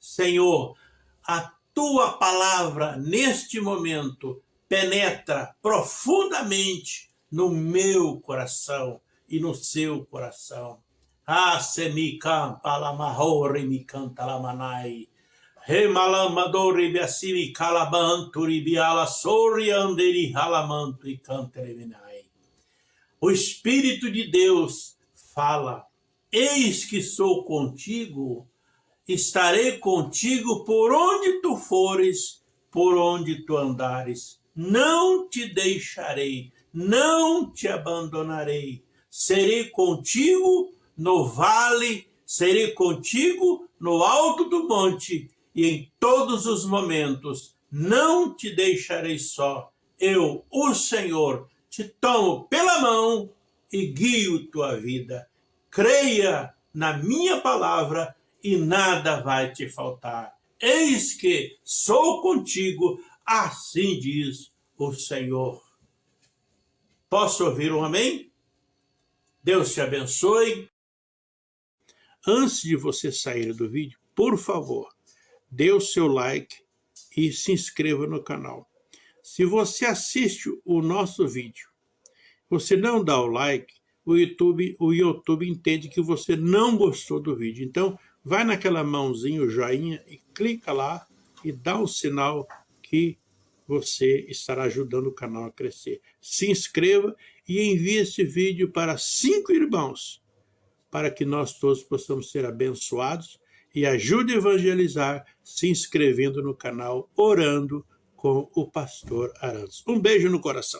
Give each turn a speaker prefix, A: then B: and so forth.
A: Senhor, a tua palavra neste momento penetra profundamente no meu coração e no seu coração. Ah, semikam palamahore mikanta lamanai. Remalamadori biasimi calabanturi biala sorianderi halamanto e cantereminai. O Espírito de Deus fala, eis que sou contigo, estarei contigo por onde tu fores, por onde tu andares não te deixarei, não te abandonarei. Serei contigo no vale, serei contigo no alto do monte e em todos os momentos. Não te deixarei só. Eu, o Senhor, te tomo pela mão e guio tua vida. Creia na minha palavra e nada vai te faltar. Eis que sou contigo Assim diz o Senhor. Posso ouvir um amém? Deus te abençoe. Antes de você sair do vídeo, por favor, dê o seu like e se inscreva no canal. Se você assiste o nosso vídeo, você não dá o like, o YouTube, o YouTube entende que você não gostou do vídeo. Então, vai naquela mãozinha, o joinha, e clica lá e dá o sinal que você estará ajudando o canal a crescer. Se inscreva e envie esse vídeo para cinco irmãos, para que nós todos possamos ser abençoados e ajude a evangelizar se inscrevendo no canal Orando com o Pastor Arantes. Um beijo no coração.